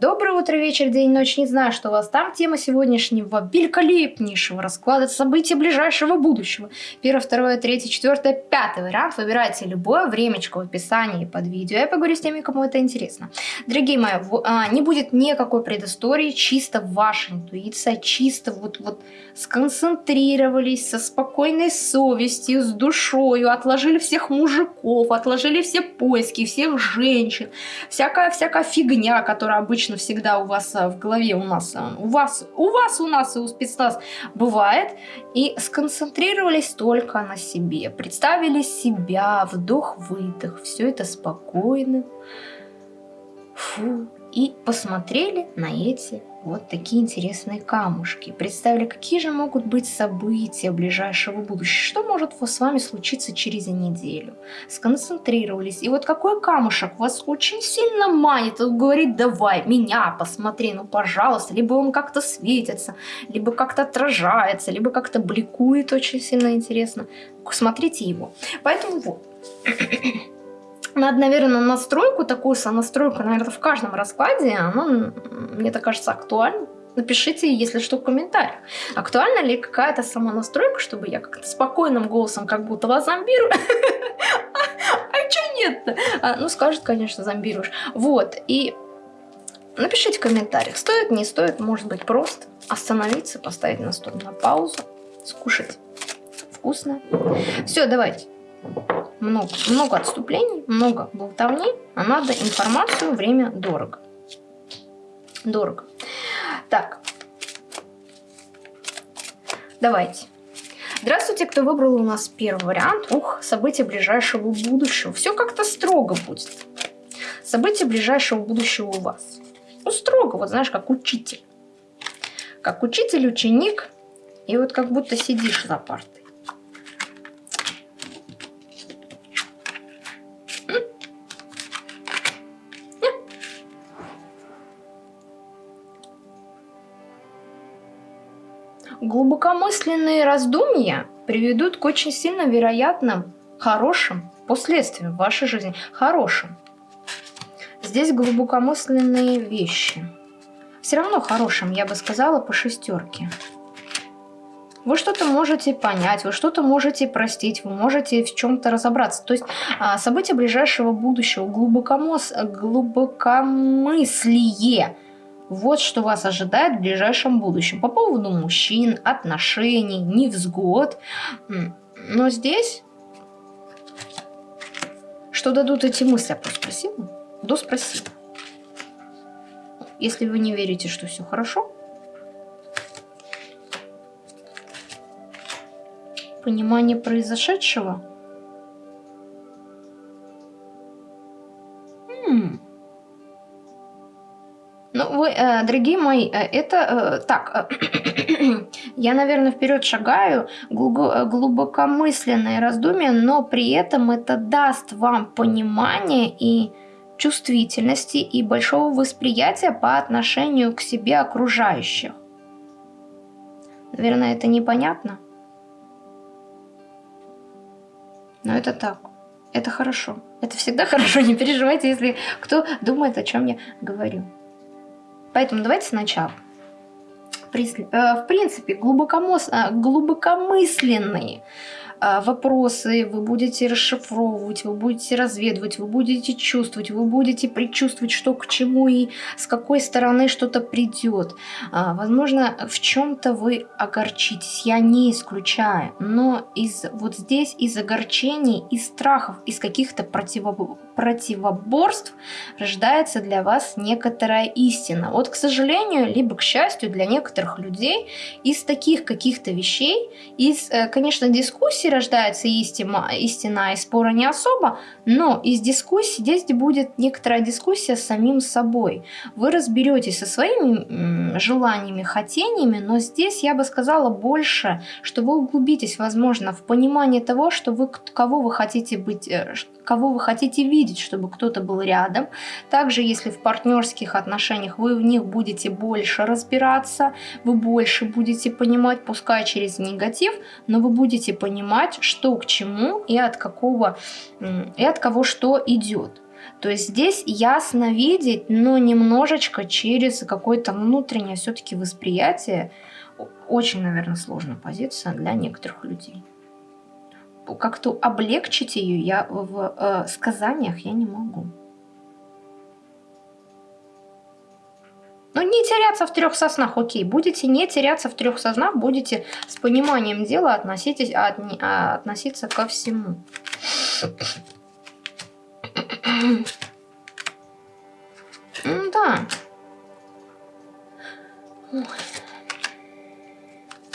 Доброе утро, вечер, день, ночь. Не знаю, что у вас там. Тема сегодняшнего великолепнейшего расклада событий ближайшего будущего. Первое, второе, третье, четвертое, пятый вариант. Выбирайте любое времечко в описании под видео. Я поговорю с теми, кому это интересно. Дорогие мои, а, не будет никакой предыстории, чисто ваша интуиция, чисто вот, вот сконцентрировались со спокойной совестью, с душою, отложили всех мужиков, отложили все поиски, всех женщин, всякая-всякая фигня, которая обычно всегда у вас а, в голове, у нас, а, у вас, у вас, у нас и у спецназ бывает, и сконцентрировались только на себе, представили себя, вдох-выдох, все это спокойно, фу, и посмотрели на эти вот такие интересные камушки. Представили, какие же могут быть события ближайшего будущего, что может с вами случиться через неделю. Сконцентрировались. И вот какой камушек вас очень сильно манит, он говорит, давай, меня посмотри, ну пожалуйста. Либо он как-то светится, либо как-то отражается, либо как-то бликует очень сильно интересно. Смотрите его. Поэтому вот. Надо, наверное, настройку, такую сонастройку, наверное, в каждом раскладе, она, мне так кажется, актуальна. Напишите, если что, в комментариях. Актуальна ли какая-то самонастройка, чтобы я как-то спокойным голосом как будто вас зомбирую? А что нет-то? А, ну, скажет, конечно, зомбируешь. Вот, и напишите в комментариях, стоит, не стоит, может быть, просто остановиться, поставить на стол на паузу, скушать вкусно. Все, давайте много, много отступлений, много болтовни, а надо информацию, время дорого. Дорого. Так, давайте. Здравствуйте, кто выбрал у нас первый вариант. Ух, события ближайшего будущего. Все как-то строго будет. События ближайшего будущего у вас. Ну, строго, вот знаешь, как учитель. Как учитель, ученик. И вот как будто сидишь за партой. Глубокомысленные раздумья приведут к очень сильно вероятным хорошим последствиям в вашей жизни. Хорошим. Здесь глубокомысленные вещи. Все равно хорошим, я бы сказала, по шестерке. Вы что-то можете понять, вы что-то можете простить, вы можете в чем-то разобраться. То есть а, события ближайшего будущего, глубокомыс... глубокомыслие – вот что вас ожидает в ближайшем будущем. По поводу мужчин, отношений, невзгод. Но здесь, что дадут эти мысли? Я просто спросила. Да, спросила. Если вы не верите, что все хорошо, понимание произошедшего – вы, э, дорогие мои, э, это э, так, я, наверное, вперед шагаю, глубокомысленное раздумье, но при этом это даст вам понимание и чувствительности и большого восприятия по отношению к себе окружающих. Наверное, это непонятно. Но это так. Это хорошо. Это всегда хорошо. Не переживайте, если кто думает, о чем я говорю. Поэтому давайте сначала. Э, в принципе. Э, глубокомысленные а, вопросы, вы будете расшифровывать, вы будете разведывать, вы будете чувствовать, вы будете предчувствовать, что к чему и с какой стороны что-то придет. А, возможно, в чем-то вы огорчитесь, я не исключаю, но из вот здесь из огорчений, из страхов, из каких-то противо, противоборств рождается для вас некоторая истина. Вот, к сожалению, либо к счастью для некоторых людей, из таких каких-то вещей, из, э, конечно, дискуссий, рождается истина, истина и спора не особо, но из дискуссии здесь будет некоторая дискуссия с самим собой. Вы разберетесь со своими желаниями, хотениями, но здесь я бы сказала больше, что вы углубитесь, возможно, в понимание того, что вы, кого вы хотите быть, э, кого вы хотите видеть, чтобы кто-то был рядом. Также, если в партнерских отношениях вы в них будете больше разбираться, вы больше будете понимать, пускай через негатив, но вы будете понимать, что к чему и от какого и от кого что идет. То есть здесь ясно видеть, но немножечко через какое-то внутреннее все-таки восприятие. Очень, наверное, сложная позиция для некоторых людей. Как-то облегчить ее я в э, сказаниях я не могу. Ну, не теряться в трех соснах, окей. Будете не теряться в трех соснах, будете с пониманием дела относитесь, от, а, относиться ко всему. Да.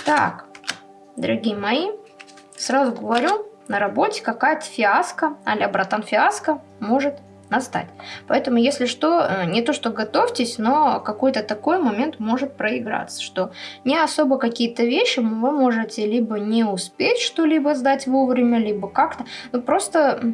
Так, дорогие мои, сразу говорю, на работе какая-то фиаско, а братан фиаско может настать. Поэтому, если что, э, не то что готовьтесь, но какой-то такой момент может проиграться, что не особо какие-то вещи вы можете либо не успеть что-либо сдать вовремя, либо как-то, ну просто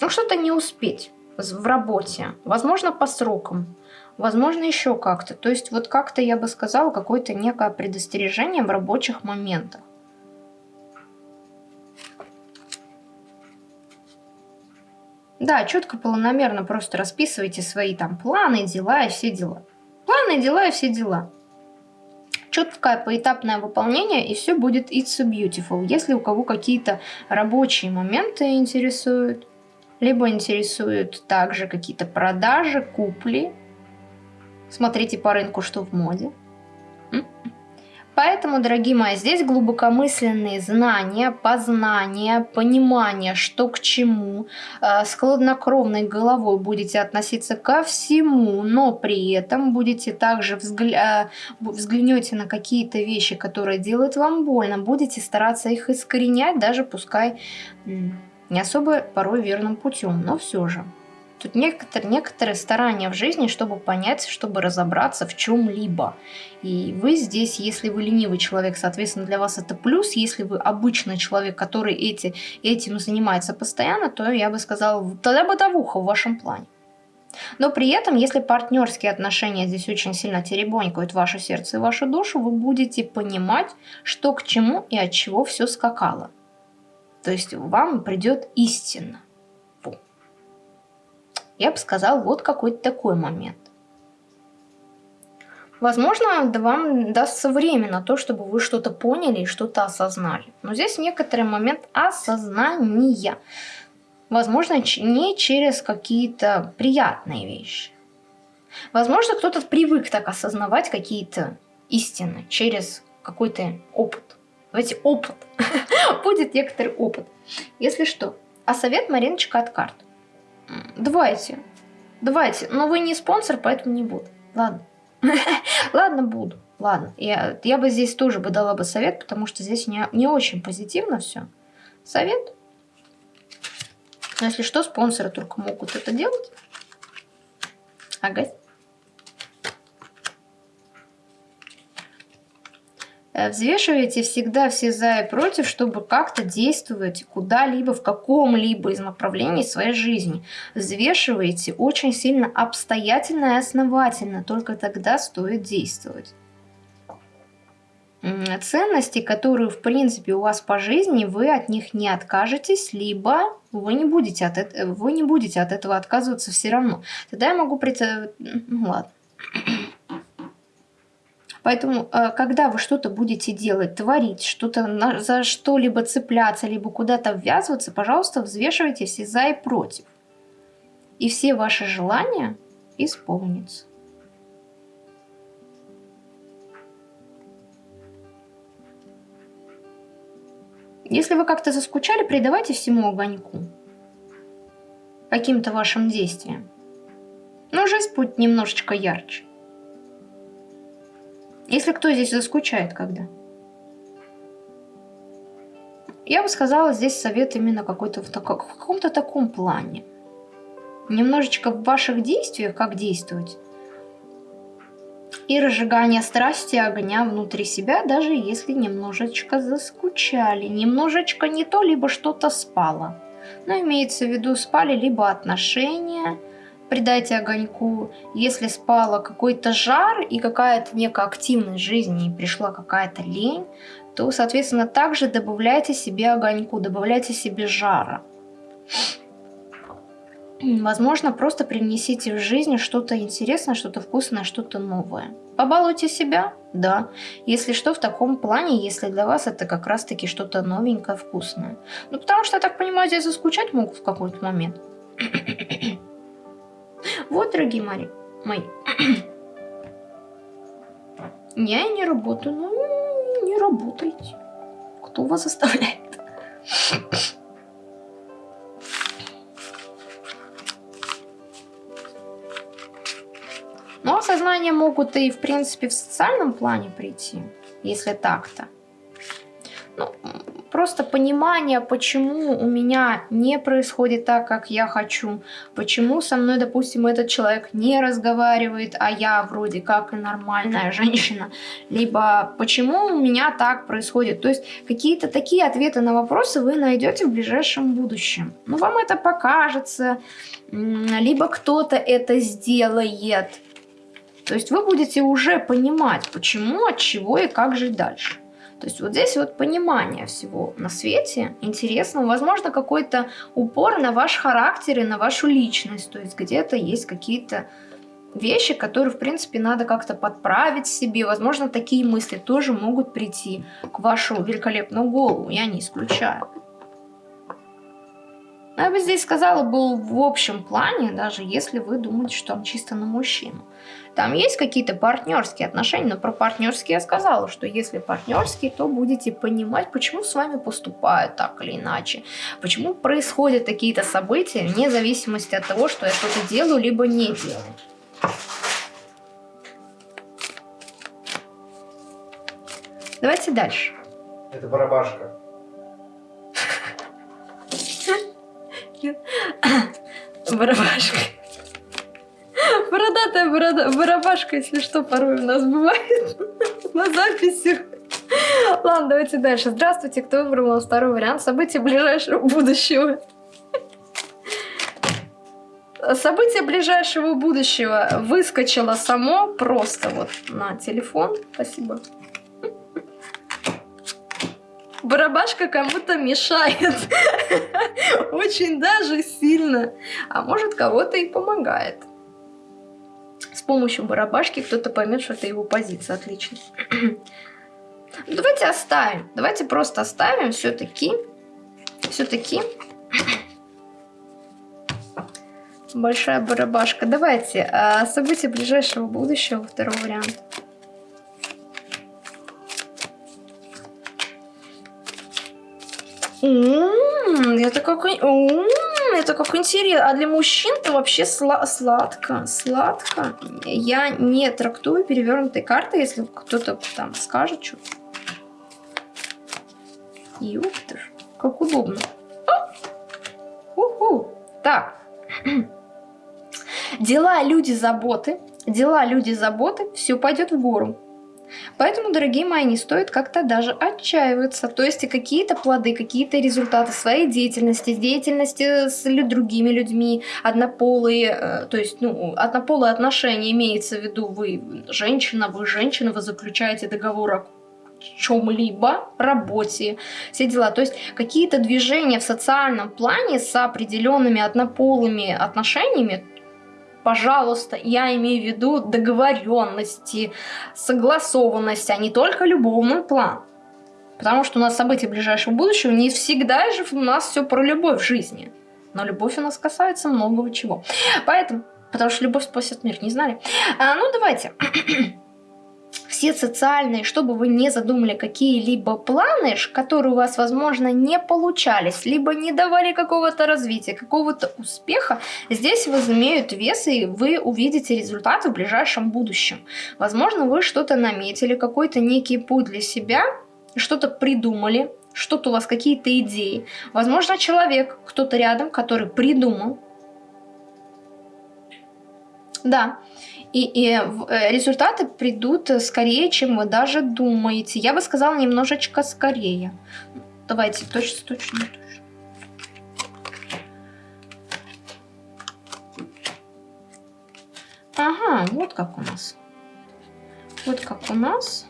ну, что-то не успеть в работе, возможно, по срокам, возможно, еще как-то. То есть вот как-то, я бы сказала, какое-то некое предостережение в рабочих моментах. Да, четко, планомерно просто расписывайте свои там планы, дела и все дела. Планы, дела и все дела. Четкое поэтапное выполнение, и все будет it's so beautiful. Если у кого какие-то рабочие моменты интересуют, либо интересуют также какие-то продажи, купли. Смотрите по рынку, что в моде. Поэтому, дорогие мои, здесь глубокомысленные знания, познания, понимание, что к чему. Э, с хладнокровной головой будете относиться ко всему, но при этом будете также взгля... Э, взглянете на какие-то вещи, которые делают вам больно, будете стараться их искоренять, даже пускай не особо порой верным путем, но все же. Тут некоторые, некоторые старания в жизни, чтобы понять, чтобы разобраться в чем-либо. И вы здесь, если вы ленивый человек, соответственно, для вас это плюс. Если вы обычный человек, который эти, этим занимается постоянно, то я бы сказала, тогда бытовуха в вашем плане. Но при этом, если партнерские отношения здесь очень сильно теребонькают ваше сердце и вашу душу, вы будете понимать, что к чему и от чего все скакало. То есть вам придет истина я бы сказал, вот какой-то такой момент. Возможно, вам дастся время на то, чтобы вы что-то поняли и что-то осознали. Но здесь некоторый момент осознания. Возможно, не через какие-то приятные вещи. Возможно, кто-то привык так осознавать какие-то истины через какой-то опыт. Давайте опыт. Будет некоторый опыт. Если что. А совет Мариночка от карт. Давайте. Давайте. Но вы не спонсор, поэтому не буду. Ладно. Ладно, буду. Ладно. Я, я бы здесь тоже бы дала бы совет, потому что здесь не, не очень позитивно все. Совет. Но если что, спонсоры только могут это делать. Ага. Э, взвешивайте всегда все за и против, чтобы как-то действовать куда-либо, в каком-либо из направлений своей жизни. Взвешивайте очень сильно обстоятельно и основательно, только тогда стоит действовать. Ценности, которые в принципе у вас по жизни, вы от них не откажетесь, либо вы не будете от, этого, вы не будете от этого отказываться все равно. Тогда я могу представить... Ну ладно. Поэтому, э, когда вы что-то будете делать, творить, что-то за что-либо цепляться, либо куда-то ввязываться, пожалуйста, взвешивайте все за и против. И все ваши желания исполнятся. Если вы как-то заскучали, придавайте всему огоньку. Каким-то вашим действиям. Но жизнь будет немножечко ярче. Если кто здесь заскучает когда? Я бы сказала, здесь совет именно какой-то в, так, в каком-то таком плане. Немножечко в ваших действиях, как действовать. И разжигание страсти огня внутри себя, даже если немножечко заскучали. Немножечко не то, либо что-то спало. Но имеется в виду спали либо отношения, придайте огоньку. Если спала какой-то жар и какая-то некая активность жизни, и пришла какая-то лень, то, соответственно, также добавляйте себе огоньку, добавляйте себе жара. Возможно, просто принесите в жизнь что-то интересное, что-то вкусное, что-то новое. Побалуйте себя, да. Если что, в таком плане, если для вас это как раз-таки что-то новенькое, вкусное. Ну, потому что, я так понимаю, здесь заскучать могут в какой-то момент. Вот, дорогие мои. мои. я не работаю. Ну, не работайте. Кто вас заставляет? Но осознания могут и, в принципе, в социальном плане прийти, если так-то. Ну, просто понимание, почему у меня не происходит так, как я хочу, почему со мной, допустим, этот человек не разговаривает, а я вроде как и нормальная женщина, либо почему у меня так происходит. То есть какие-то такие ответы на вопросы вы найдете в ближайшем будущем. Ну, вам это покажется, либо кто-то это сделает, то есть вы будете уже понимать, почему, от чего и как жить дальше. То есть вот здесь вот понимание всего на свете интересного, возможно, какой-то упор на ваш характер и на вашу личность. То есть где-то есть какие-то вещи, которые, в принципе, надо как-то подправить себе. Возможно, такие мысли тоже могут прийти к вашу великолепную голову, я не исключаю. Но я бы здесь сказала, был в общем плане, даже если вы думаете, что там чисто на мужчину. Там есть какие-то партнерские отношения, но про партнерские я сказала, что если партнерские, то будете понимать, почему с вами поступают так или иначе, почему происходят какие-то события, вне зависимости от того, что я что-то делаю, либо не делаю. Давайте дальше. Это барабашка. Барабашка. Борода, барабашка, если что, порой у нас бывает на записи. Ладно, давайте дальше. Здравствуйте, кто выбрал у нас второй вариант? События ближайшего будущего. Событие ближайшего будущего выскочило само просто вот на телефон. Спасибо. Барабашка кому-то мешает. Очень даже сильно. А может кого-то и помогает помощью барабашки кто-то поймет, что это его позиция. Отлично. Давайте оставим. Давайте просто оставим все-таки. Все-таки. Большая барабашка. Давайте. А, события ближайшего будущего. Второй вариант. М-м, это какой... это как интересно. А для мужчин-то вообще сла сладко. Сладко. Я не трактую перевернутой карты, если кто-то там скажет что-то. Ёпта ж, как удобно. Уху. Так. Дела, люди, заботы. Дела, люди, заботы. Все пойдет в гору. Поэтому, дорогие мои, не стоит как-то даже отчаиваться. То есть какие-то плоды, какие-то результаты своей деятельности, деятельности с другими людьми, однополые, э, то есть ну, однополые отношения имеется в виду вы женщина, вы женщина, вы заключаете договор о чем-либо, работе, все дела. То есть какие-то движения в социальном плане с определенными однополыми отношениями пожалуйста, я имею в виду договоренности, согласованность, а не только любовный план. Потому что у нас события ближайшего будущего не всегда же у нас все про любовь в жизни. Но любовь у нас касается многого чего. Поэтому, потому что любовь спасет мир, не знали? А, ну, давайте все социальные, чтобы вы не задумали какие-либо планы, которые у вас, возможно, не получались, либо не давали какого-то развития, какого-то успеха, здесь возымеют вес, и вы увидите результаты в ближайшем будущем. Возможно, вы что-то наметили, какой-то некий путь для себя, что-то придумали, что-то у вас какие-то идеи. Возможно, человек, кто-то рядом, который придумал. Да, и, и э, результаты придут скорее, чем вы даже думаете. Я бы сказала немножечко скорее. Давайте, точно, точно, точно. Ага, вот как у нас. Вот как у нас.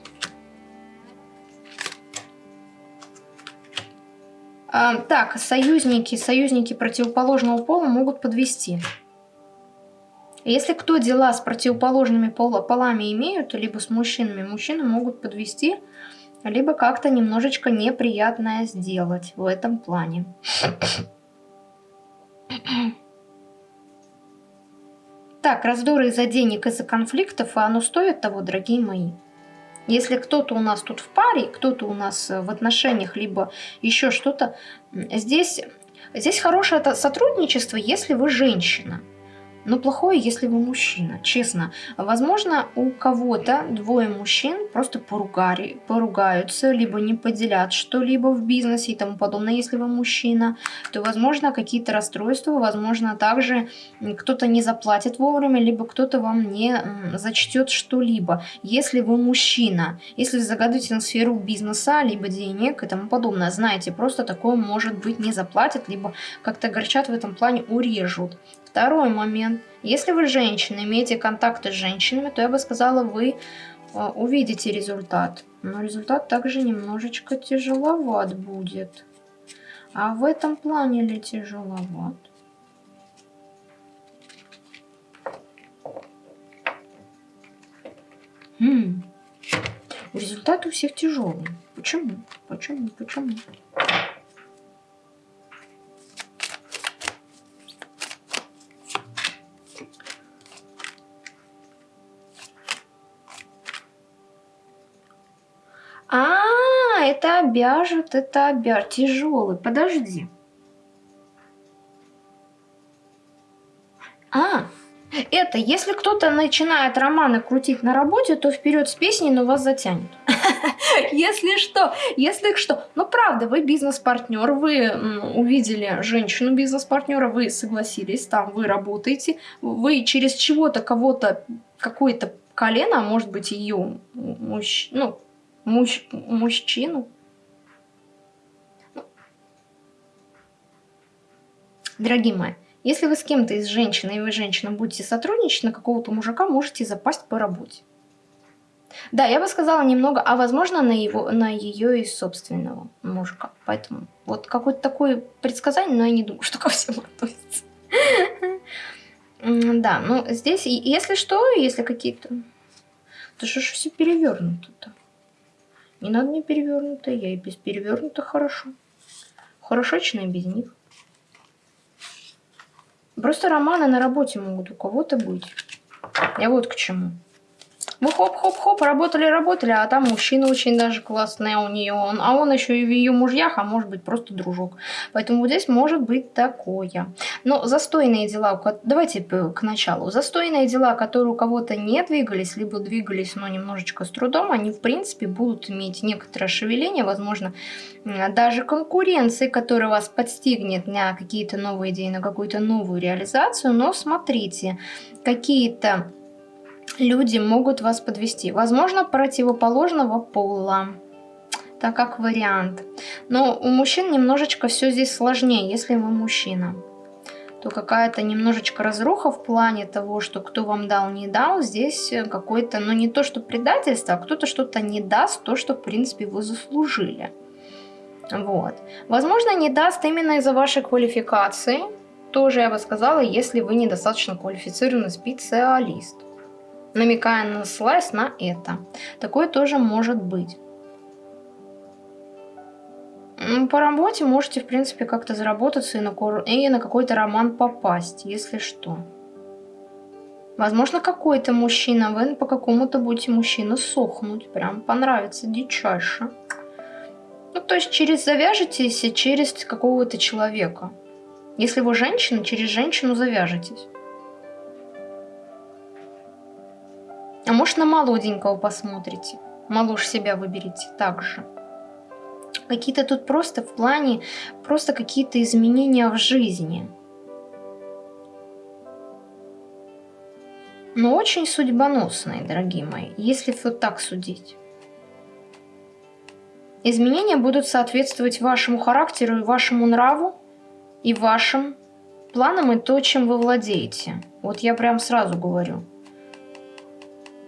А, так, союзники, союзники противоположного пола могут подвести. Если кто дела с противоположными полами имеют, либо с мужчинами, мужчины могут подвести, либо как-то немножечко неприятное сделать в этом плане. Так, раздоры из-за денег, из-за конфликтов, и оно стоит того, дорогие мои. Если кто-то у нас тут в паре, кто-то у нас в отношениях, либо еще что-то, здесь, здесь хорошее сотрудничество, если вы женщина – но плохое, если вы мужчина, честно. Возможно, у кого-то двое мужчин просто поругали, поругаются, либо не поделят что-либо в бизнесе и тому подобное. Если вы мужчина, то, возможно, какие-то расстройства, возможно, также кто-то не заплатит вовремя, либо кто-то вам не зачтет что-либо. Если вы мужчина, если вы загадываете на сферу бизнеса, либо денег и тому подобное, знаете, просто такое может быть не заплатят, либо как-то горчат в этом плане, урежут. Второй момент. Если вы женщина, имеете контакты с женщинами, то я бы сказала, вы а, увидите результат. Но результат также немножечко тяжеловат будет. А в этом плане ли тяжеловат? Хм. Результат у всех тяжелый. Почему? Почему? Почему? Это обяжет, это обяжет. Тяжелый, подожди. А, это, если кто-то начинает романы крутить на работе, то вперед с песней, но вас затянет. Если что, если что. Ну, правда, вы бизнес-партнер, вы увидели женщину бизнес-партнера, вы согласились, там вы работаете, вы через чего-то кого-то, какое-то колено, а может быть ее мужч... ну, муж... мужчину. Дорогие мои, если вы с кем-то из женщин, и вы женщина будете сотрудничать, на какого-то мужика можете запасть по работе. Да, я бы сказала немного, а возможно на, его, на ее и собственного мужика. Поэтому вот какое-то такое предсказание, но я не думаю, что ко всему относится. Да, ну здесь, если что, если какие-то... То что ж все перевернуто-то? Не надо мне перевернуто, я и без перевернуто хорошо. Хорошо, чем без них. Просто романы на работе могут у кого-то быть. Я вот к чему. Мы хоп-хоп-хоп, работали-работали, а там мужчина очень даже классный у нее, он, а он еще и в ее мужьях, а может быть просто дружок. Поэтому вот здесь может быть такое. Но застойные дела, давайте к началу. Застойные дела, которые у кого-то не двигались, либо двигались, но немножечко с трудом, они в принципе будут иметь некоторое шевеление, возможно, даже конкуренции, которая вас подстигнет на какие-то новые идеи, на какую-то новую реализацию. Но смотрите, какие-то люди могут вас подвести. Возможно, противоположного пола. Так как вариант. Но у мужчин немножечко все здесь сложнее, если вы мужчина. То какая-то немножечко разруха в плане того, что кто вам дал, не дал. Здесь какой-то, ну не то, что предательство, а кто-то что-то не даст, то, что в принципе вы заслужили. Вот. Возможно, не даст именно из-за вашей квалификации. Тоже я бы сказала, если вы недостаточно квалифицированный специалист намекая на слайс на это. Такое тоже может быть. По работе можете, в принципе, как-то заработаться и на, и на какой-то роман попасть, если что. Возможно, какой-то мужчина, вы по какому-то будете мужчина сохнуть, прям понравится дичайше. Ну, то есть через завяжетесь через какого-то человека. Если вы женщина, через женщину завяжетесь. А может на молоденького посмотрите. Малуш себя выберите также. Какие-то тут просто в плане, просто какие-то изменения в жизни. Но очень судьбоносные, дорогие мои, если вот так судить. Изменения будут соответствовать вашему характеру и вашему нраву, и вашим планам и то, чем вы владеете. Вот я прям сразу говорю.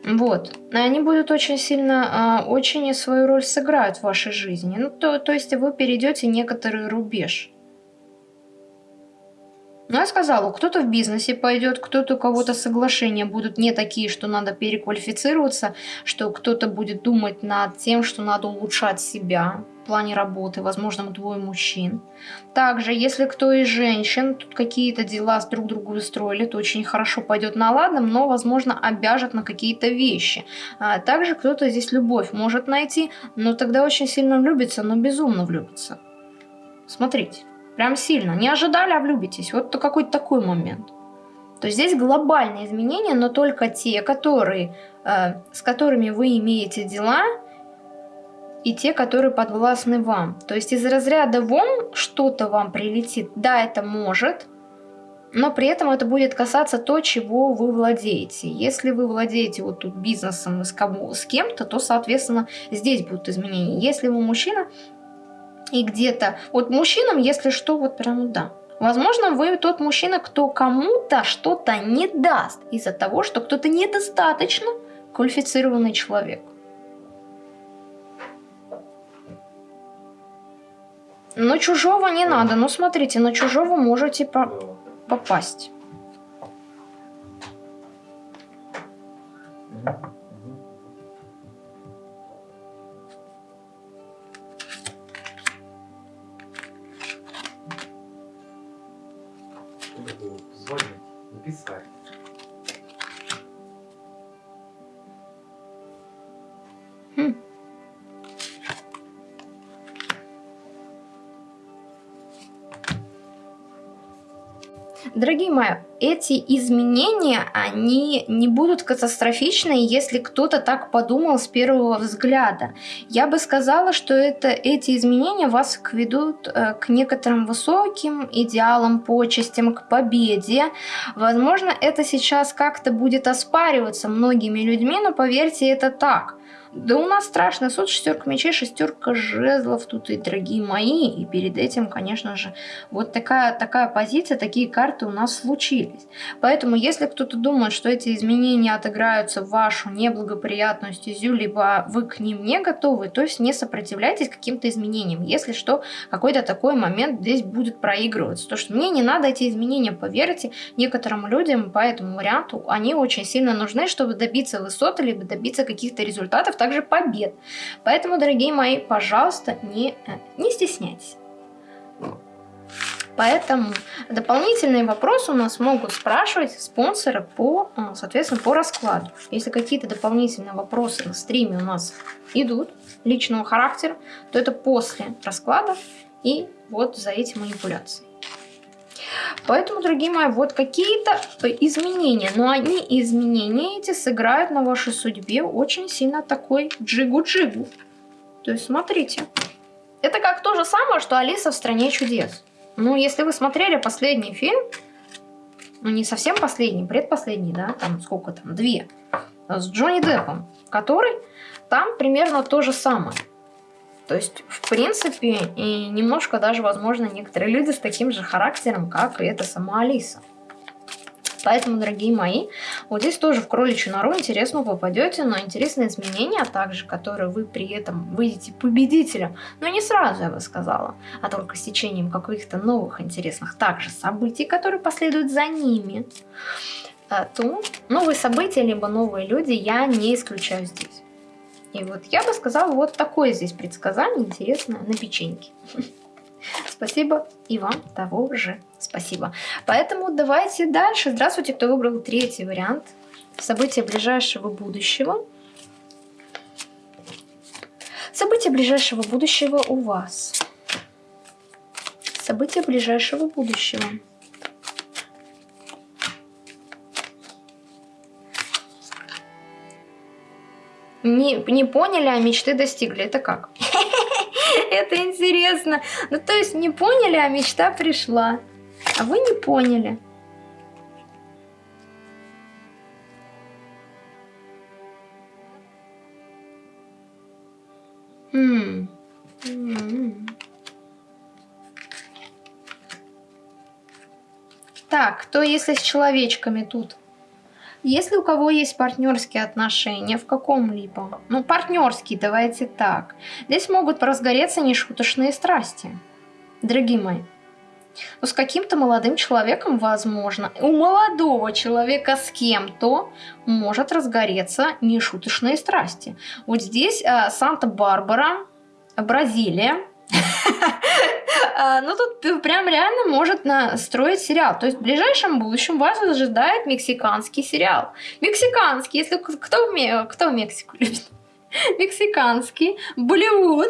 Вот. Они будут очень сильно, э, очень свою роль сыграют в вашей жизни. Ну, то, то есть вы перейдете некоторый рубеж. Ну, я сказала, кто-то в бизнесе пойдет, кто-то у кого-то соглашения будут не такие, что надо переквалифицироваться, что кто-то будет думать над тем, что надо улучшать себя в плане работы, возможно, двое мужчин. Также, если кто из женщин тут какие-то дела с друг другу устроили, то очень хорошо пойдет на ладном, но, возможно, обяжет на какие-то вещи. А также кто-то здесь любовь может найти, но тогда очень сильно влюбится, но безумно влюбится. Смотрите. Прям сильно. Не ожидали, а влюбитесь. Вот какой-то такой момент. То есть здесь глобальные изменения, но только те, которые, э, с которыми вы имеете дела, и те, которые подвластны вам. То есть из разряда вон что-то вам прилетит, да, это может, но при этом это будет касаться то, чего вы владеете. Если вы владеете вот тут бизнесом с кем-то, то, соответственно, здесь будут изменения. Если вы мужчина, и где-то... Вот мужчинам, если что, вот прям да. Возможно, вы тот мужчина, кто кому-то что-то не даст из-за того, что кто-то недостаточно квалифицированный человек. Но чужого не надо. Ну, смотрите, на чужого можете по попасть. Дорогие мои, эти изменения, они не будут катастрофичны, если кто-то так подумал с первого взгляда. Я бы сказала, что это, эти изменения вас ведут э, к некоторым высоким идеалам, почестям, к победе. Возможно, это сейчас как-то будет оспариваться многими людьми, но поверьте, это так. Да у нас страшный суд, шестерка мечей, шестерка жезлов тут и дорогие мои. И перед этим, конечно же, вот такая, такая позиция, такие карты у нас случились. Поэтому, если кто-то думает, что эти изменения отыграются в вашу неблагоприятную стезю, либо вы к ним не готовы, то есть не сопротивляйтесь каким-то изменениям. Если что, какой-то такой момент здесь будет проигрываться. То, что мне не надо эти изменения, поверьте, некоторым людям по этому варианту, они очень сильно нужны, чтобы добиться высоты, либо добиться каких-то результатов, также побед. Поэтому, дорогие мои, пожалуйста, не, э, не стесняйтесь. Поэтому дополнительные вопросы у нас могут спрашивать спонсоры по, э, соответственно, по раскладу. Если какие-то дополнительные вопросы на стриме у нас идут личного характера, то это после расклада и вот за эти манипуляции. Поэтому, дорогие мои, вот какие-то изменения. Но они, изменения эти, сыграют на вашей судьбе очень сильно такой джигу-джигу. То есть, смотрите. Это как то же самое, что Алиса в «Стране чудес». Ну, если вы смотрели последний фильм, ну, не совсем последний, предпоследний, да, там сколько там, две, с Джонни Деппом, который там примерно то же самое. То есть, в принципе, и немножко даже, возможно, некоторые люди с таким же характером, как и эта сама Алиса. Поэтому, дорогие мои, вот здесь тоже в кроличью нору интересно попадете на интересные изменения, а также, которые вы при этом выйдете победителем. Но не сразу, я бы сказала, а только с течением каких-то новых интересных также событий, которые последуют за ними. А, то новые события, либо новые люди я не исключаю здесь. И вот я бы сказала, вот такое здесь предсказание интересное на печеньке. Спасибо и вам того же спасибо. Поэтому давайте дальше. Здравствуйте, кто выбрал третий вариант. События ближайшего будущего. События ближайшего будущего у вас. События ближайшего будущего. Не, не поняли, а мечты достигли. Это как? Это интересно. Ну, то есть не поняли, а мечта пришла. А вы не поняли. Хм. Так, кто если с человечками тут? Если у кого есть партнерские отношения в каком-либо, ну, партнерские, давайте так, здесь могут разгореться нешуточные страсти, дорогие мои. Но с каким-то молодым человеком, возможно, у молодого человека с кем-то может разгореться нешуточные страсти. Вот здесь э, Санта-Барбара, Бразилия, ну, тут прям реально может настроить сериал. То есть в ближайшем будущем вас ожидает мексиканский сериал. Мексиканский, если кто в, кто Мексику любит? Мексиканский, Болливуд.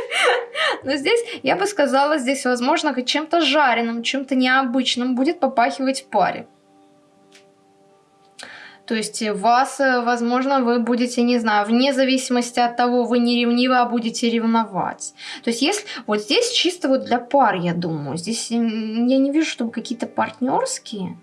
Но здесь, я бы сказала, здесь, возможно, чем-то жареным, чем-то необычным будет попахивать в паре. То есть вас, э, возможно, вы будете, не знаю, вне зависимости от того, вы не ревнивы, а будете ревновать. То есть если вот здесь чисто вот для пар, я думаю, здесь я не вижу, чтобы какие-то партнерские.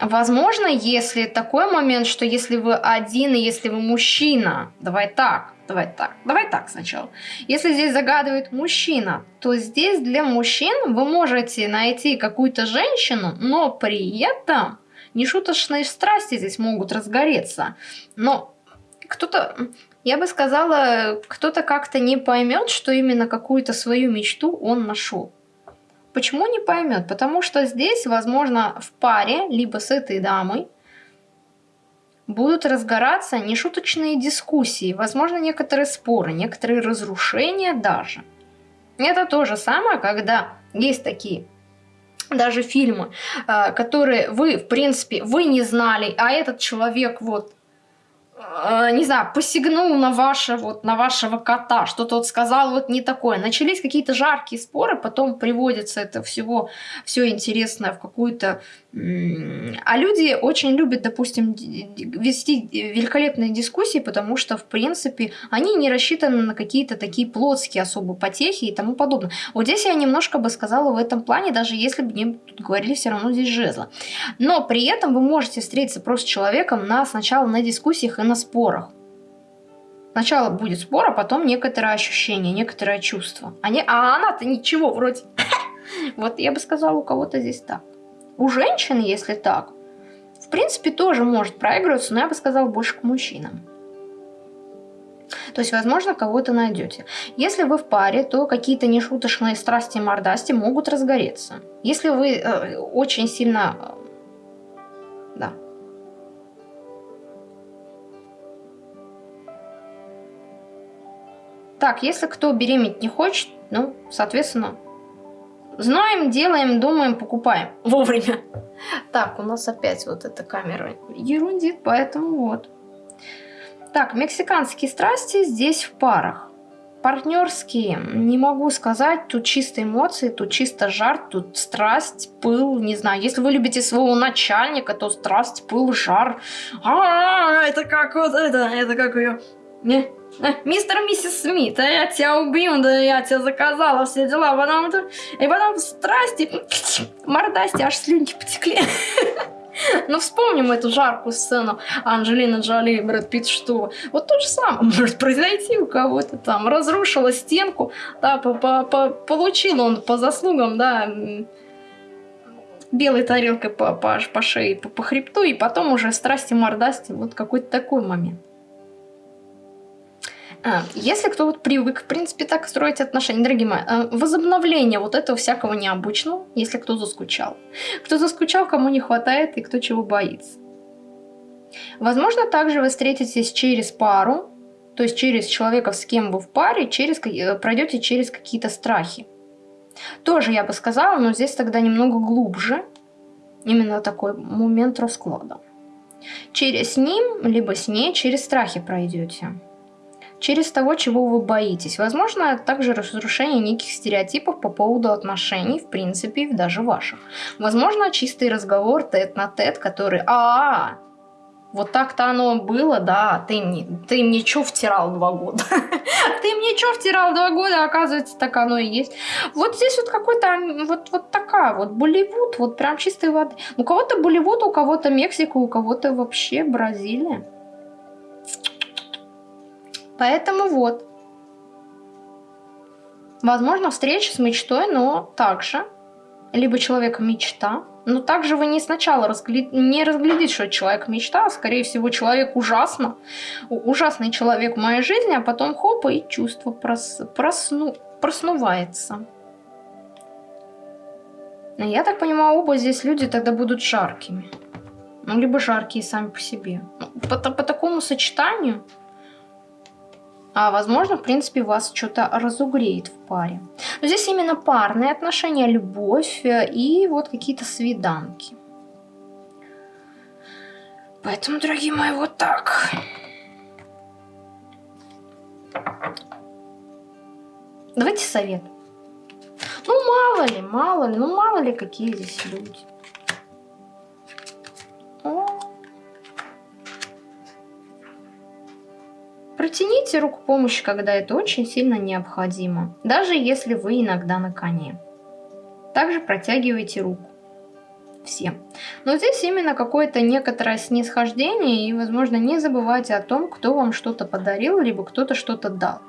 Возможно, если такой момент, что если вы один и если вы мужчина, давай так, давай так, давай так сначала. Если здесь загадывает мужчина, то здесь для мужчин вы можете найти какую-то женщину, но при этом нешуточные страсти здесь могут разгореться. Но кто-то, я бы сказала, кто-то как-то не поймет, что именно какую-то свою мечту он нашел. Почему не поймет? Потому что здесь, возможно, в паре, либо с этой дамой, будут разгораться нешуточные дискуссии, возможно, некоторые споры, некоторые разрушения даже. Это то же самое, когда есть такие даже фильмы, э, которые вы, в принципе, вы не знали, а этот человек вот Э, не знаю, посягнул на, ваше, вот, на вашего кота, что-то вот сказал вот не такое. Начались какие-то жаркие споры, потом приводится это всего, все интересное в какую-то... А люди очень любят, допустим, вести великолепные дискуссии, потому что, в принципе, они не рассчитаны на какие-то такие плотские особо потехи и тому подобное. Вот здесь я немножко бы сказала в этом плане, даже если бы мне тут говорили все равно здесь жезла. Но при этом вы можете встретиться просто с человеком на, сначала на дискуссиях и на спорах. Сначала будет спор, а потом некоторое ощущение, некоторое чувство. Не, а она-то ничего вроде. Вот я бы сказала, у кого-то здесь так. У женщин, если так, в принципе, тоже может проигрываться, но я бы сказала больше к мужчинам. То есть, возможно, кого-то найдете. Если вы в паре, то какие-то нешуточные страсти и мордасти могут разгореться. Если вы э, очень сильно... Э, да, Так, если кто беременеть не хочет, ну, соответственно, знаем, делаем, думаем, покупаем вовремя. Так, у нас опять вот эта камера ерундит, поэтому вот. Так, мексиканские страсти здесь в парах. Партнерские, не могу сказать, тут чисто эмоции, тут чисто жар, тут страсть, пыл, не знаю. Если вы любите своего начальника, то страсть, пыл, жар. А, -а, -а это как вот это, это как ее... Не, мистер миссис Смит, а я тебя убью, да я тебя заказала, все дела, потом, и потом страсти, мордасти, аж слюнки потекли. Ну, вспомним эту жаркую сцену Анджелина Джоли и Брэд Питт, что вот то же самое может произойти у кого-то там. Разрушила стенку, да, по -по -по получил он по заслугам, да, белой тарелкой по, по, по шее, по, по хребту, и потом уже страсти мордасти, вот какой-то такой момент. А, если кто вот привык, в принципе, так строить отношения, дорогие мои, а, возобновление вот этого всякого необычного, если кто заскучал. Кто заскучал, кому не хватает и кто чего боится. Возможно, также вы встретитесь через пару, то есть через человека, с кем вы в паре, через, э, пройдете через какие-то страхи. Тоже я бы сказала, но здесь тогда немного глубже. Именно такой момент расклада. Через ним, либо с ней, через страхи пройдете через того, чего вы боитесь. Возможно, также разрушение неких стереотипов по поводу отношений, в принципе, даже ваших. Возможно, чистый разговор тет-на-тет, который а, -а, -а вот так-то оно было, да, ты мне, ты мне что втирал два года? ты мне что втирал два года, оказывается, так оно и есть. Вот здесь вот какой-то, вот, вот такая вот Болливуд, вот прям чистой воды. У кого-то Болливуд, у кого-то Мексика, у кого-то вообще Бразилия. Поэтому вот. Возможно, встреча с мечтой, но также либо человек мечта, но также вы не сначала разгля... не разглядите, что человек мечта, а скорее всего человек ужасно, ужасный человек в моей жизни, а потом хоп, и чувство прос... просну... проснувается. Я так понимаю, оба здесь люди тогда будут жаркими. Ну, либо жаркие сами по себе. Ну, по, по такому сочетанию а возможно, в принципе, вас что-то разугреет в паре. Но здесь именно парные отношения, любовь э, и вот какие-то свиданки. Поэтому, дорогие мои, вот так. Давайте совет. Ну, мало ли, мало ли, ну, мало ли, какие здесь люди. Протяните руку помощи, когда это очень сильно необходимо, даже если вы иногда на коне. Также протягивайте руку. Всем. Но здесь именно какое-то некоторое снисхождение и, возможно, не забывайте о том, кто вам что-то подарил, либо кто-то что-то дал.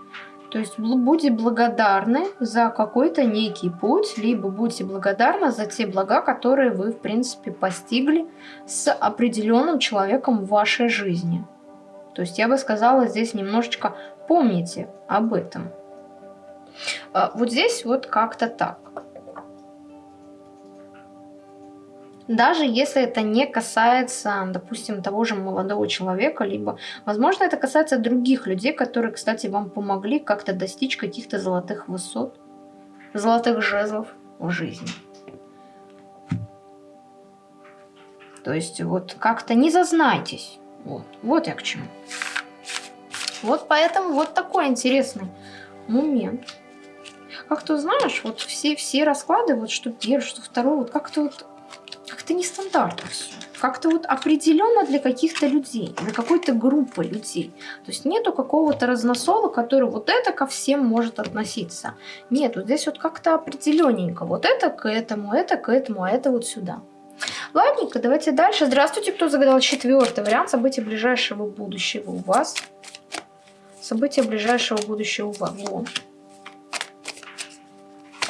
То есть будьте благодарны за какой-то некий путь, либо будьте благодарны за те блага, которые вы, в принципе, постигли с определенным человеком в вашей жизни. То есть я бы сказала здесь немножечко помните об этом. А, вот здесь вот как-то так. Даже если это не касается, допустим, того же молодого человека, либо, возможно, это касается других людей, которые, кстати, вам помогли как-то достичь каких-то золотых высот, золотых жезлов в жизни. То есть вот как-то не зазнайтесь. Вот, вот я к чему. Вот поэтому вот такой интересный момент. Как-то, знаешь, вот все, все расклады, вот что первый, что второй, вот как-то вот, как-то нестандартно все. Как-то вот определенно для каких-то людей, для какой-то группы людей. То есть нету какого-то разносола, который вот это ко всем может относиться. Нет, вот здесь вот как-то определенненько. Вот это к этому, это к этому, а это вот сюда. Ладненько, давайте дальше. Здравствуйте, кто загадал четвертый вариант событий ближайшего будущего у вас. События ближайшего будущего у вас. Во.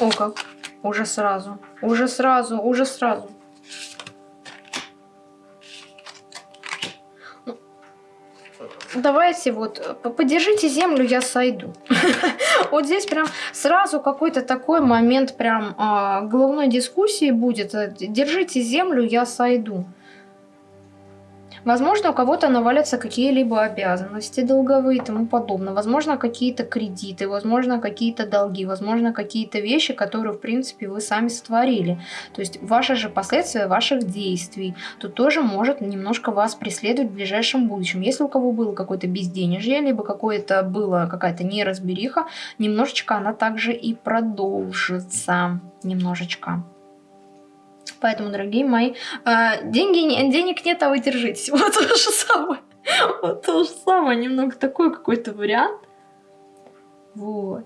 О как, уже сразу, уже сразу, уже сразу. Давайте вот, подержите землю, я сойду. Вот здесь прям сразу какой-то такой момент прям а, головной дискуссии будет. Держите землю, я сойду. Возможно, у кого-то навалятся какие-либо обязанности долговые и тому подобное. Возможно, какие-то кредиты, возможно, какие-то долги, возможно, какие-то вещи, которые, в принципе, вы сами сотворили. То есть, ваши же последствия ваших действий тут тоже может немножко вас преследовать в ближайшем будущем. Если у кого было какое-то безденежье, либо какое-то было какая-то неразбериха, немножечко она также и продолжится. Немножечко. Поэтому, дорогие мои, а, деньги, денег нет, а вы держитесь. Вот то же самое. Вот то же самое. Немного такой какой-то вариант. Вот.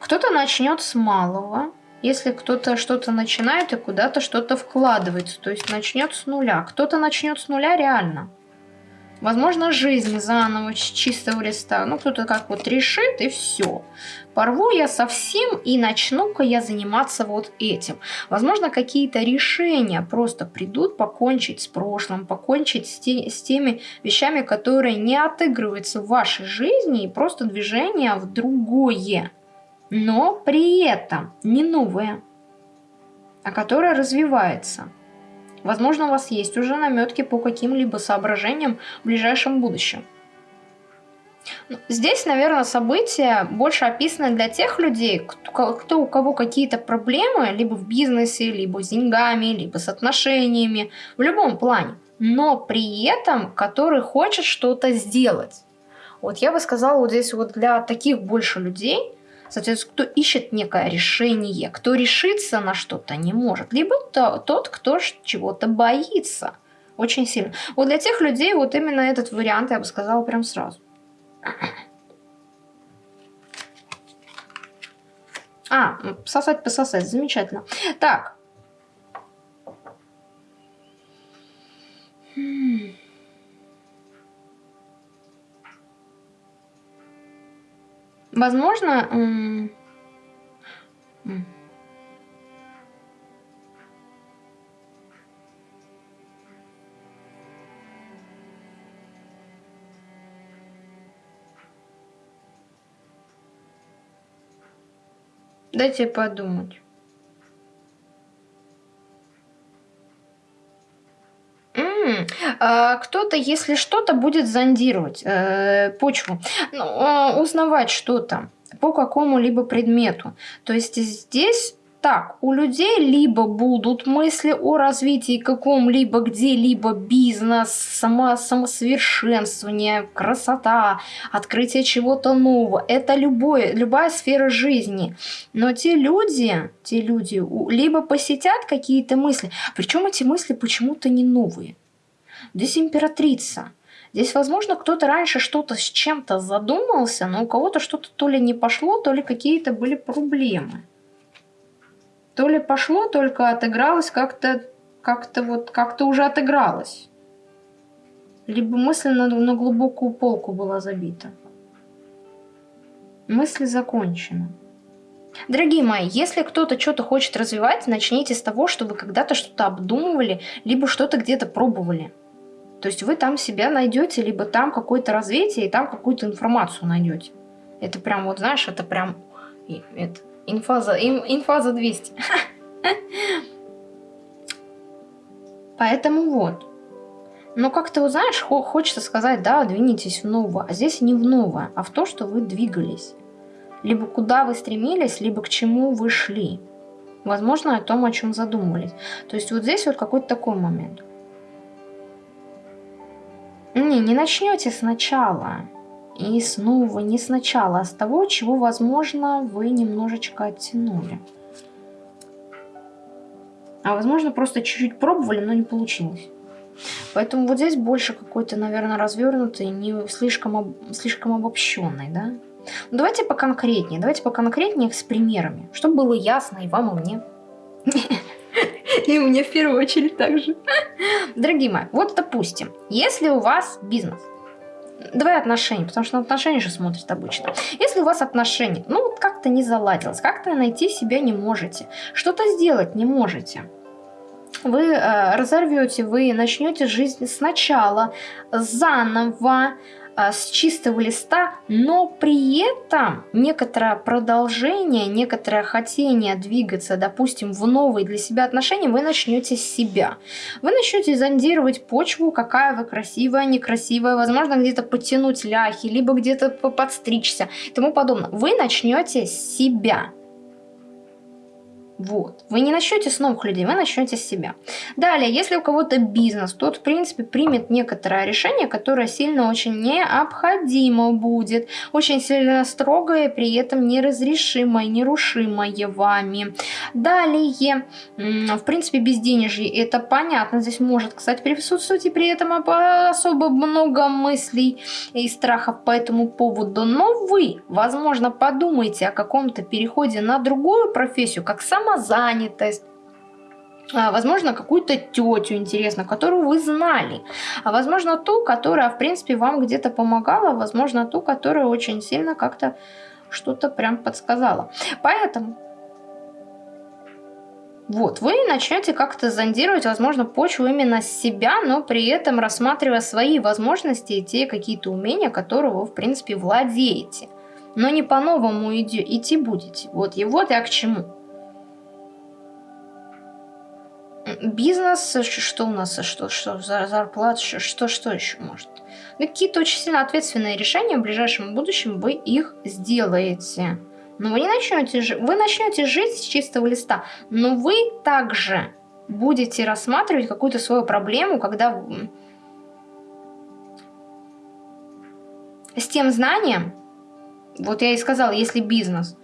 Кто-то начнет с малого. Если кто-то что-то начинает и куда-то что-то вкладывается, то есть начнет с нуля. Кто-то начнет с нуля реально. Возможно, жизнь заново, с чистого листа. Ну, кто-то как вот решит, и все. Порву я совсем, и начну-ка я заниматься вот этим. Возможно, какие-то решения просто придут покончить с прошлым, покончить с, те, с теми вещами, которые не отыгрываются в вашей жизни, и просто движение в другое. Но при этом не новое, а которое развивается. Возможно, у вас есть уже наметки по каким-либо соображениям в ближайшем будущем. Ну, здесь, наверное, события больше описаны для тех людей, кто, кто у кого какие-то проблемы, либо в бизнесе, либо с деньгами, либо с отношениями, в любом плане, но при этом, который хочет что-то сделать. Вот я бы сказала, вот здесь вот для таких больше людей – Соответственно, кто ищет некое решение, кто решиться на что-то не может, либо то, тот, кто чего-то боится очень сильно. Вот для тех людей вот именно этот вариант я бы сказала прям сразу. А, сосать, пососать, замечательно. Так. Возможно... Дайте подумать. Кто-то, если что-то, будет зондировать э, почву, ну, э, узнавать что-то по какому-либо предмету. То есть здесь так, у людей либо будут мысли о развитии каком-либо где-либо бизнес, само, самосовершенствование, красота, открытие чего-то нового. Это любое, любая сфера жизни. Но те люди, те люди либо посетят какие-то мысли, причем эти мысли почему-то не новые. Здесь императрица. Здесь, возможно, кто-то раньше что-то с чем-то задумался, но у кого-то что-то то ли не пошло, то ли какие-то были проблемы. То ли пошло, только отыгралось как-то, как-то вот, как-то уже отыгралось. Либо мысль на, на глубокую полку была забита. Мысли закончены. Дорогие мои, если кто-то что-то хочет развивать, начните с того, чтобы когда-то что-то обдумывали, либо что-то где-то пробовали. То есть вы там себя найдете, либо там какое-то развитие, и там какую-то информацию найдете. Это прям, вот знаешь, это прям это, инфа, за, инфа за 200. Поэтому вот. Но как-то, вот, знаешь, хочется сказать, да, двинитесь в новое. А здесь не в новое, а в то, что вы двигались. Либо куда вы стремились, либо к чему вы шли. Возможно, о том, о чем задумывались. То есть вот здесь вот какой-то такой момент. Не, не начнете сначала. И снова не сначала, а с того, чего, возможно, вы немножечко оттянули. А возможно, просто чуть-чуть пробовали, но не получилось. Поэтому вот здесь больше какой-то, наверное, развернутый, не слишком, об, слишком обобщенный, да? Ну, давайте поконкретнее, давайте поконкретнее с примерами, чтобы было ясно и вам, и мне. И мне в первую очередь также. Дорогие мои, вот допустим, если у вас бизнес, Давай отношения, потому что на отношения же смотрят обычно. Если у вас отношения, ну вот как-то не заладилось, как-то найти себя не можете, что-то сделать не можете, вы э, разорвете, вы начнете жизнь сначала, заново, с чистого листа, но при этом некоторое продолжение, некоторое хотение двигаться, допустим, в новые для себя отношения, вы начнете с себя. Вы начнете зондировать почву, какая вы красивая, некрасивая, возможно, где-то подтянуть ляхи, либо где-то подстричься и тому подобное. Вы начнете с себя. Вот. Вы не начнете с новых людей, вы начнете с себя. Далее, если у кого-то бизнес, тот, в принципе, примет некоторое решение, которое сильно очень необходимо будет. Очень сильно строгое, при этом неразрешимое, нерушимое вами. Далее, в принципе, безденежье, это понятно. Здесь может, кстати, присутствовать и при этом особо много мыслей и страхов по этому поводу. Но вы, возможно, подумайте о каком-то переходе на другую профессию, как сама самозанятость, а, возможно, какую-то тетю, интересно, которую вы знали, а возможно, ту, которая, в принципе, вам где-то помогала, возможно, ту, которая очень сильно как-то что-то прям подсказала. Поэтому вот, вы начнете как-то зондировать, возможно, почву именно себя, но при этом рассматривая свои возможности и те какие-то умения, которые вы, в принципе, владеете. Но не по-новому идти будете. Вот, и вот я к чему. Бизнес, что у нас, что, что за зарплата, что, что еще может. Ну, какие-то очень сильно ответственные решения в ближайшем будущем вы их сделаете. Но вы не начнете, вы начнете жить с чистого листа, но вы также будете рассматривать какую-то свою проблему, когда с тем знанием, вот я и сказала, если бизнес,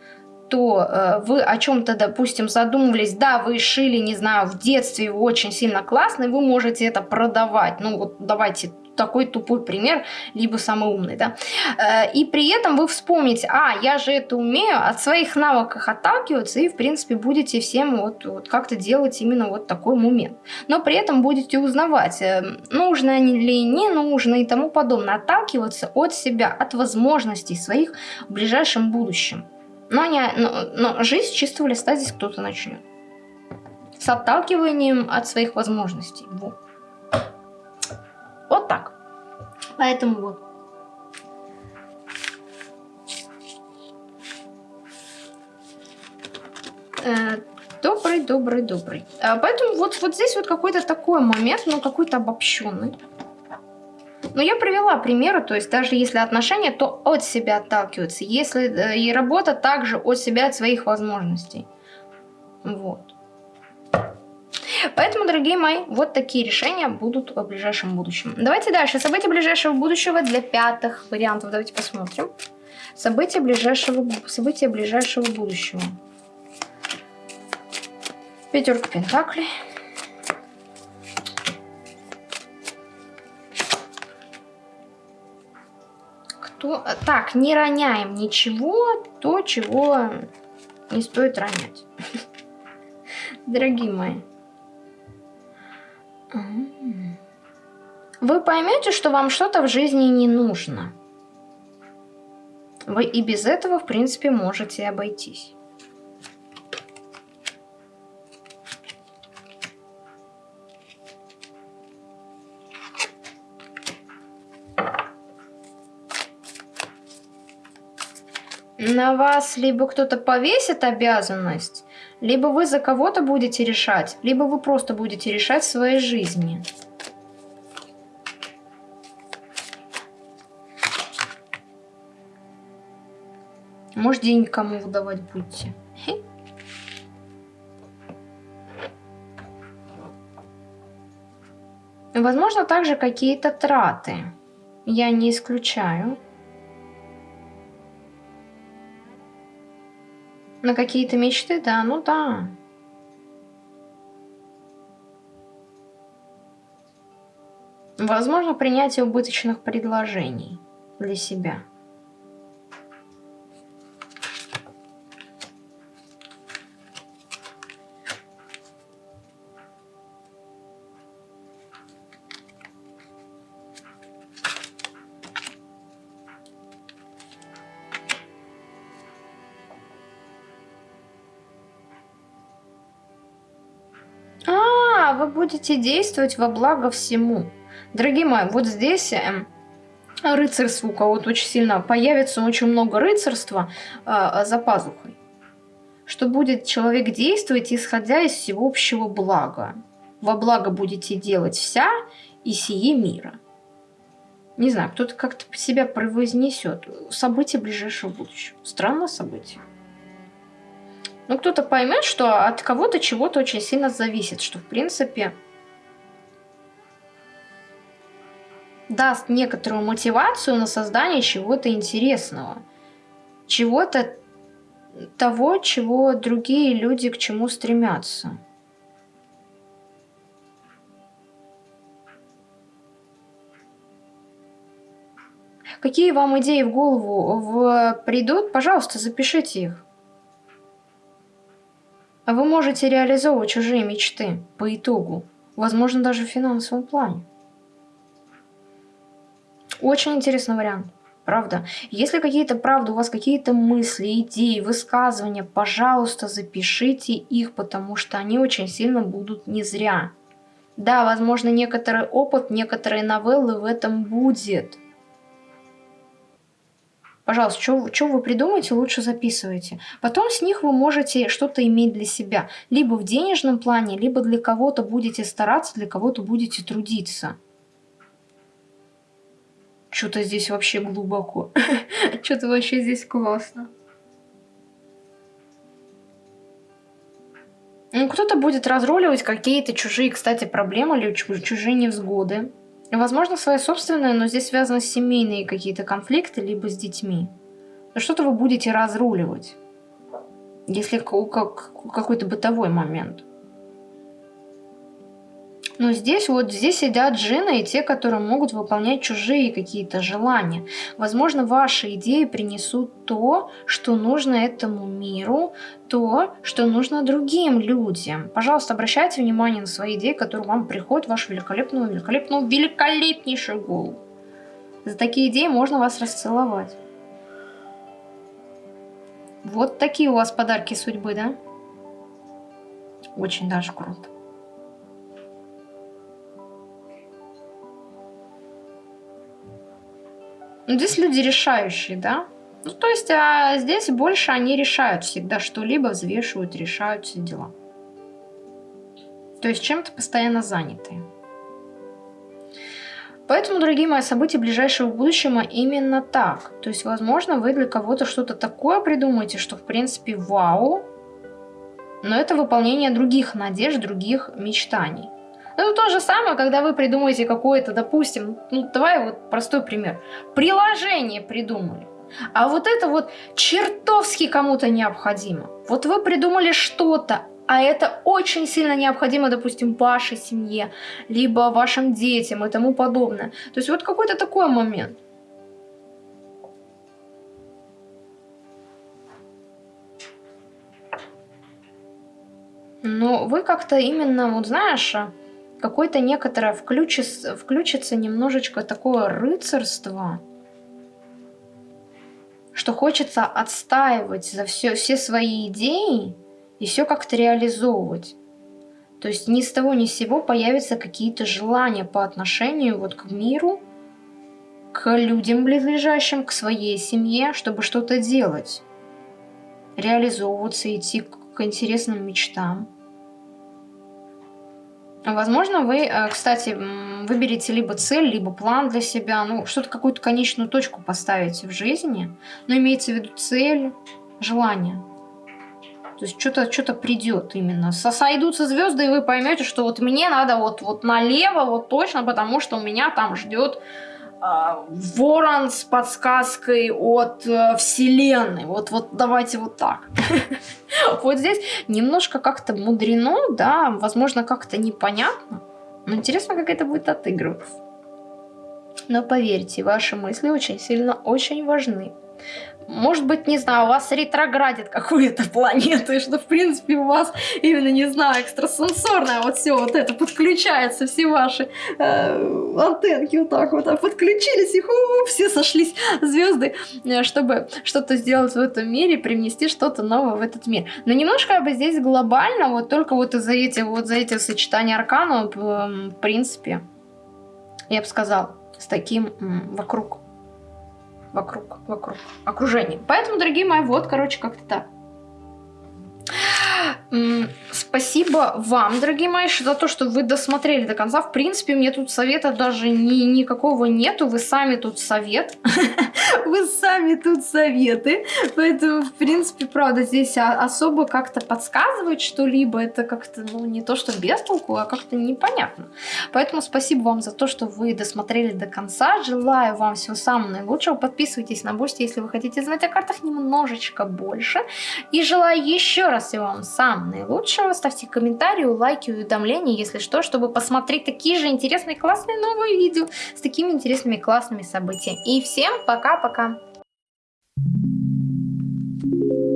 то э, вы о чем-то, допустим, задумывались, да, вы шили, не знаю, в детстве очень сильно классно, и вы можете это продавать. Ну вот давайте такой тупой пример, либо самый умный, да. Э, и при этом вы вспомните, а, я же это умею, от своих навыков отталкиваться, и, в принципе, будете всем вот, вот как-то делать именно вот такой момент. Но при этом будете узнавать, э, нужно ли не нужно и тому подобное, отталкиваться от себя, от возможностей своих в ближайшем будущем. Но, не, но, но жизнь с чистого листа здесь кто-то начнет. С отталкиванием от своих возможностей. Вот. Вот так. Поэтому вот. добрый, добрый. А, поэтому вот, вот здесь вот какой-то такой момент, ну какой-то обобщенный. Но я привела примеры, то есть даже если отношения, то от себя отталкиваются. Если э, и работа также от себя, от своих возможностей. Вот. Поэтому, дорогие мои, вот такие решения будут в ближайшем будущем. Давайте дальше. События ближайшего будущего для пятых вариантов. Давайте посмотрим. События ближайшего, события ближайшего будущего. Пятерка пентаклей. Кто... Так, не роняем ничего, то, чего не стоит ронять. Дорогие мои. Вы поймете, что вам что-то в жизни не нужно. Вы и без этого, в принципе, можете обойтись. На вас либо кто-то повесит обязанность, либо вы за кого-то будете решать, либо вы просто будете решать в своей жизни. Может, деньги кому выдавать будете. Возможно, также какие-то траты. Я не исключаю. На какие-то мечты, да, ну да. Возможно, принятие убыточных предложений для себя. Будете действовать во благо всему. Дорогие мои, вот здесь э, рыцарство у кого-то очень сильно появится, очень много рыцарства э, за пазухой. Что будет человек действовать, исходя из всеобщего блага. Во благо будете делать вся и сие мира. Не знаю, кто-то как-то себя превознесет. События ближайшего будущего. Странное событие. Ну, кто-то поймет, что от кого-то чего-то очень сильно зависит, что, в принципе, даст некоторую мотивацию на создание чего-то интересного. Чего-то того, чего другие люди к чему стремятся. Какие вам идеи в голову в... придут, пожалуйста, запишите их. А вы можете реализовывать чужие мечты по итогу, возможно, даже в финансовом плане. Очень интересный вариант. Правда. Если какие-то, правда, у вас какие-то мысли, идеи, высказывания, пожалуйста, запишите их, потому что они очень сильно будут не зря. Да, возможно, некоторый опыт, некоторые новеллы в этом будет. Пожалуйста, что вы придумаете, лучше записывайте. Потом с них вы можете что-то иметь для себя. Либо в денежном плане, либо для кого-то будете стараться, для кого-то будете трудиться. Что-то здесь вообще глубоко. Что-то вообще здесь классно. Ну, кто-то будет разруливать какие-то чужие, кстати, проблемы или чужие невзгоды. Возможно, свои собственные, но здесь связаны семейные какие-то конфликты, либо с детьми. Но что-то вы будете разруливать, если как какой-то бытовой момент. Но здесь вот здесь сидят джины и те, которые могут выполнять чужие какие-то желания. Возможно, ваши идеи принесут то, что нужно этому миру, то, что нужно другим людям. Пожалуйста, обращайте внимание на свои идеи, которые вам приходят в вашу великолепную, великолепную, великолепнейшую голову. За такие идеи можно вас расцеловать. Вот такие у вас подарки судьбы, да? Очень даже круто. Ну, здесь люди решающие, да? Ну, то есть, а здесь больше они решают всегда что-либо, взвешивают, решают все дела. То есть чем-то постоянно заняты. Поэтому, дорогие мои, события ближайшего будущего именно так. То есть, возможно, вы для кого-то что-то такое придумаете, что, в принципе, вау, но это выполнение других надежд, других мечтаний. Ну, то же самое, когда вы придумаете какое-то, допустим, ну, давай вот простой пример. Приложение придумали. А вот это вот чертовски кому-то необходимо. Вот вы придумали что-то, а это очень сильно необходимо, допустим, вашей семье, либо вашим детям и тому подобное. То есть вот какой-то такой момент. Но вы как-то именно, вот знаешь, какое-то некоторое включится, включится немножечко такое рыцарство, что хочется отстаивать за все, все свои идеи и все как-то реализовывать. То есть ни с того ни с сего появятся какие-то желания по отношению вот к миру, к людям близлежащим, к своей семье, чтобы что-то делать, реализовываться, идти к интересным мечтам. Возможно, вы, э, кстати, выберете либо цель, либо план для себя, ну, что-то, какую-то конечную точку поставите в жизни, но имеется в виду цель, желание. То есть что-то что, -то, придет именно. Сойдутся звезды, и вы поймете, что вот мне надо вот, вот налево, вот точно, потому что у меня там ждет ворон с подсказкой от э, вселенной. Вот, вот давайте вот так. Вот здесь немножко как-то мудрено, да, возможно, как-то непонятно. Но интересно, как это будет отыгрываться. Но поверьте, ваши мысли очень сильно, очень важны. Может быть, не знаю, у вас ретроградит какую-то планету, и что, в принципе, у вас именно, не знаю, экстрасенсорное вот все вот это подключается, все ваши э, антенки вот так вот а подключились, и ху, все сошлись звезды, э, чтобы что-то сделать в этом мире, привнести что-то новое в этот мир. Но немножко я бы здесь глобально, вот только вот из-за этих, вот за этих сочетаний арканов, в принципе, я бы сказал, с таким вокруг вокруг, вокруг окружения. Поэтому, дорогие мои, вот, короче, как-то так. Спасибо вам, дорогие мои, за то, что вы досмотрели до конца. В принципе, мне тут совета даже ни, никакого нету. Вы сами тут совет. Вы сами тут советы. Поэтому, в принципе, правда, здесь особо как-то подсказывать что-либо, это как-то, ну, не то, что без толку, а как-то непонятно. Поэтому спасибо вам за то, что вы досмотрели до конца. Желаю вам всего самого наилучшего. Подписывайтесь на Бусти, если вы хотите знать о картах немножечко больше. И желаю еще раз всего вам самого наилучшего. Ставьте комментарии, лайки, уведомления, если что, чтобы посмотреть такие же интересные, классные новые видео с такими интересными, классными событиями. И всем пока-пока! Thank you.